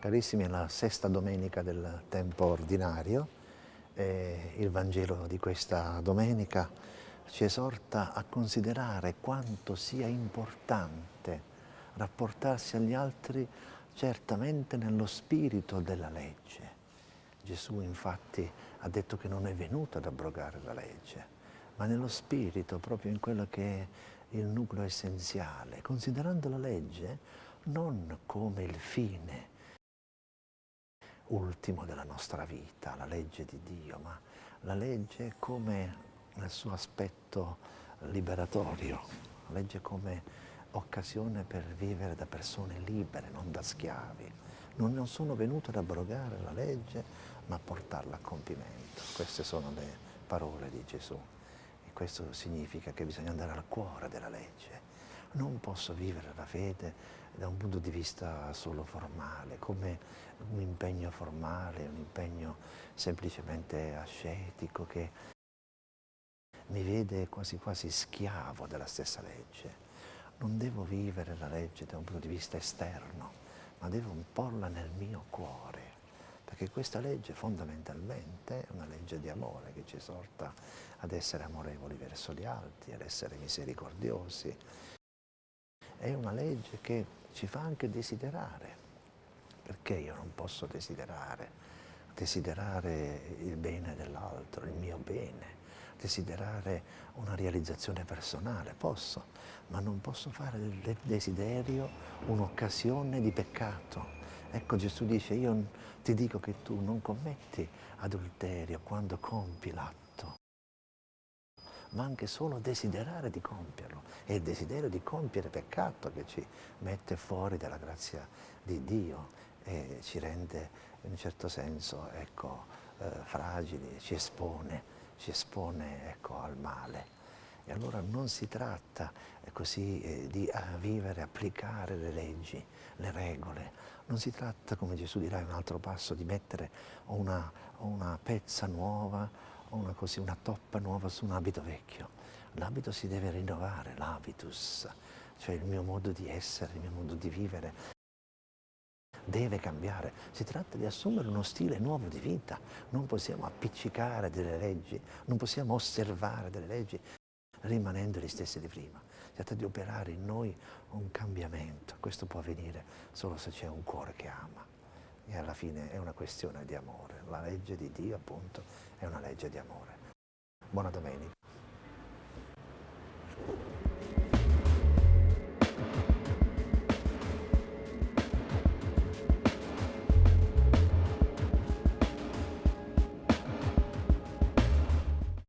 Carissimi, è la sesta domenica del tempo ordinario e il Vangelo di questa domenica ci esorta a considerare quanto sia importante rapportarsi agli altri certamente nello spirito della legge. Gesù infatti ha detto che non è venuto ad abrogare la legge, ma nello spirito, proprio in quello che è il nucleo essenziale, considerando la legge non come il fine, ultimo della nostra vita, la legge di Dio, ma la legge come nel suo aspetto liberatorio, la legge come occasione per vivere da persone libere, non da schiavi. Non sono venuto ad abrogare la legge, ma a portarla a compimento. Queste sono le parole di Gesù. E questo significa che bisogna andare al cuore della legge. Non posso vivere la fede da un punto di vista solo formale, come un impegno formale, un impegno semplicemente ascetico che mi vede quasi quasi schiavo della stessa legge. Non devo vivere la legge da un punto di vista esterno, ma devo imporla nel mio cuore, perché questa legge fondamentalmente è una legge di amore che ci esorta ad essere amorevoli verso gli altri, ad essere misericordiosi. È una legge che ci fa anche desiderare. Perché io non posso desiderare? Desiderare il bene dell'altro, il mio bene, desiderare una realizzazione personale, posso, ma non posso fare del desiderio un'occasione di peccato. Ecco Gesù dice, io ti dico che tu non commetti adulterio quando compi l'atto, ma anche solo desiderare di compierlo. È il desiderio di compiere peccato che ci mette fuori dalla grazia di Dio e ci rende in un certo senso ecco, eh, fragili, ci espone, ci espone ecco, al male. E allora non si tratta eh, così eh, di eh, vivere, applicare le leggi, le regole, non si tratta, come Gesù dirà in un altro passo, di mettere una, una pezza nuova, una, così, una toppa nuova su un abito vecchio. L'abito si deve rinnovare, l'habitus, cioè il mio modo di essere, il mio modo di vivere deve cambiare. Si tratta di assumere uno stile nuovo di vita. Non possiamo appiccicare delle leggi, non possiamo osservare delle leggi rimanendo gli stessi di prima. Si tratta di operare in noi un cambiamento. Questo può avvenire solo se c'è un cuore che ama e alla fine è una questione di amore. La legge di Dio appunto è una legge di amore. Buona domenica.